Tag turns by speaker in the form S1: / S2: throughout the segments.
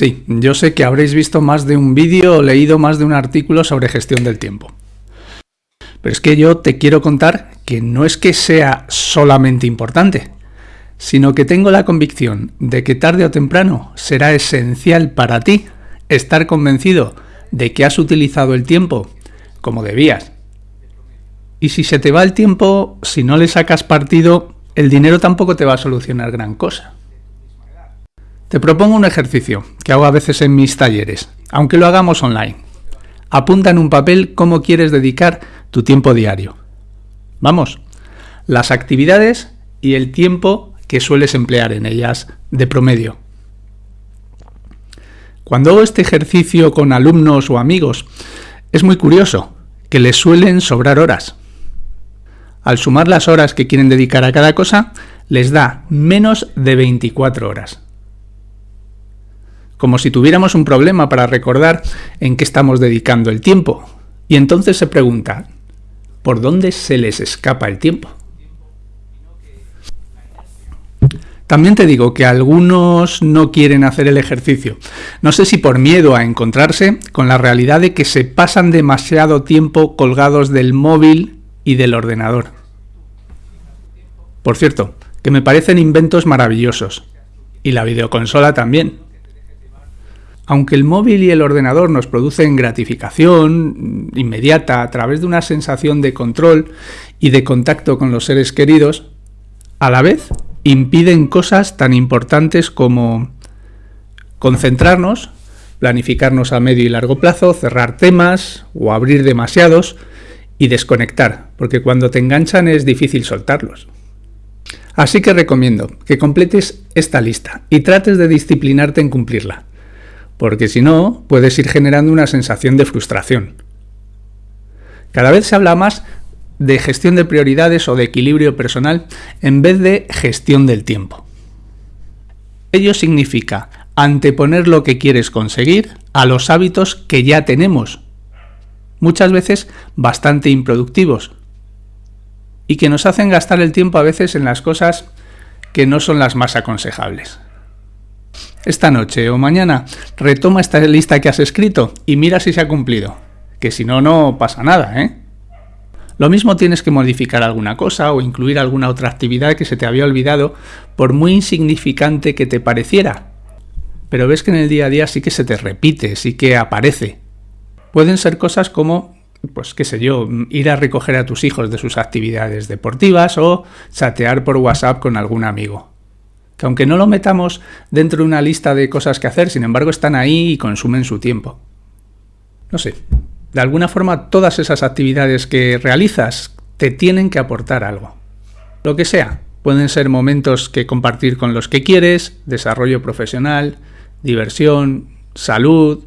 S1: Sí, yo sé que habréis visto más de un vídeo o leído más de un artículo sobre gestión del tiempo. Pero es que yo te quiero contar que no es que sea solamente importante, sino que tengo la convicción de que tarde o temprano será esencial para ti estar convencido de que has utilizado el tiempo como debías. Y si se te va el tiempo, si no le sacas partido, el dinero tampoco te va a solucionar gran cosa. Te propongo un ejercicio que hago a veces en mis talleres, aunque lo hagamos online. Apunta en un papel cómo quieres dedicar tu tiempo diario. Vamos, las actividades y el tiempo que sueles emplear en ellas de promedio. Cuando hago este ejercicio con alumnos o amigos, es muy curioso que les suelen sobrar horas. Al sumar las horas que quieren dedicar a cada cosa, les da menos de 24 horas como si tuviéramos un problema para recordar en qué estamos dedicando el tiempo. Y entonces se pregunta, ¿por dónde se les escapa el tiempo? También te digo que algunos no quieren hacer el ejercicio. No sé si por miedo a encontrarse con la realidad de que se pasan demasiado tiempo colgados del móvil y del ordenador. Por cierto, que me parecen inventos maravillosos. Y la videoconsola también. Aunque el móvil y el ordenador nos producen gratificación inmediata a través de una sensación de control y de contacto con los seres queridos, a la vez impiden cosas tan importantes como concentrarnos, planificarnos a medio y largo plazo, cerrar temas o abrir demasiados y desconectar, porque cuando te enganchan es difícil soltarlos. Así que recomiendo que completes esta lista y trates de disciplinarte en cumplirla porque si no, puedes ir generando una sensación de frustración. Cada vez se habla más de gestión de prioridades o de equilibrio personal en vez de gestión del tiempo. Ello significa anteponer lo que quieres conseguir a los hábitos que ya tenemos, muchas veces bastante improductivos, y que nos hacen gastar el tiempo a veces en las cosas que no son las más aconsejables. Esta noche o mañana retoma esta lista que has escrito y mira si se ha cumplido, que si no, no pasa nada, ¿eh? Lo mismo tienes que modificar alguna cosa o incluir alguna otra actividad que se te había olvidado, por muy insignificante que te pareciera. Pero ves que en el día a día sí que se te repite, sí que aparece. Pueden ser cosas como, pues qué sé yo, ir a recoger a tus hijos de sus actividades deportivas o chatear por WhatsApp con algún amigo que aunque no lo metamos dentro de una lista de cosas que hacer, sin embargo están ahí y consumen su tiempo. No sé, de alguna forma todas esas actividades que realizas te tienen que aportar algo. Lo que sea, pueden ser momentos que compartir con los que quieres, desarrollo profesional, diversión, salud,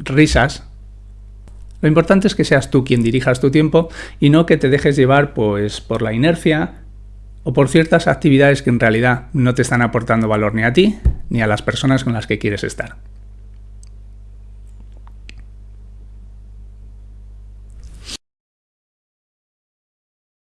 S1: risas. Lo importante es que seas tú quien dirijas tu tiempo y no que te dejes llevar pues por la inercia o por ciertas actividades que en realidad no te están aportando valor ni a ti ni a las personas con las que quieres estar.